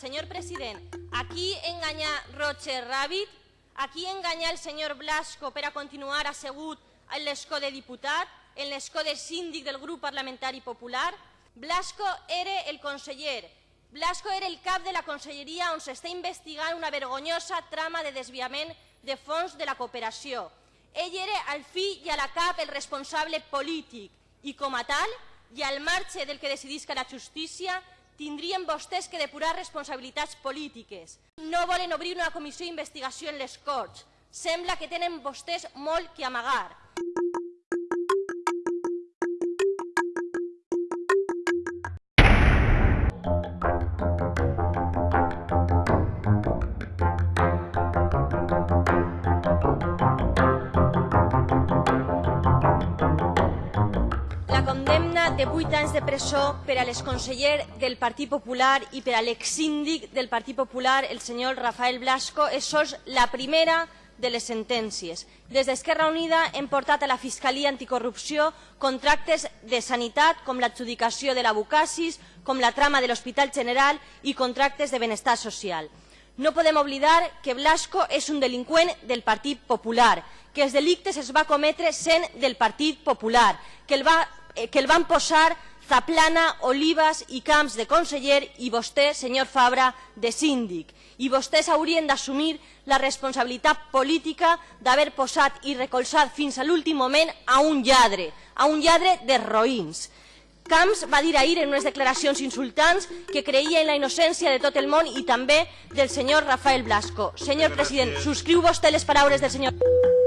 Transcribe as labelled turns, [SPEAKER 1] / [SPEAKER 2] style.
[SPEAKER 1] Senyor president, aquí enganyar Roger Rabbit, aquí enganyar el senyor Blasco per a continuar assegut en l'escó de diputat, en l'escó de síndic del grup parlamentari popular. Blasco era el conseller, Blasco era el cap de la conselleria on s'està investigant una vergonyosa trama de desviament de fons de la cooperació. Ell era al fi i a la cap el responsable polític i com a tal, i al marge del que decidisca la justícia, tindrien vostès que depurar responsabilitats polítiques. No volen obrir una comissió d'investigació en les Corts. Sembla que tenen vostès molt que amagar. La condemna de 8 anys de presó per a l'exconseller del Partit Popular i per a l'exsíndic del Partit Popular, el senyor Rafael Blasco, és sols la primera de les sentències. Des d'Esquerra Unida hem portat a la Fiscalia Anticorrupció contractes de sanitat com l'adjudicació de la Bucasis, com la trama de l'Hospital General i contractes de benestar social. No podem oblidar que Blasco és un delinqüent del Partit Popular, que els delictes es va cometre sent del Partit Popular, que el, va, que el van posar Zaplana, Olivas i Camps de conseller i vostè, senyor Fabra, de síndic. I vostès haurien d'assumir la responsabilitat política d'haver posat i recolzat fins a l'últim moment a un lladre, a un lladre de roïns. Camps va dir ahir en unes declaracions insultants que creia en la innocència de tot el món i també del senyor Rafael Blasco. Senyor president, subscriu vostè les paraules del senyor...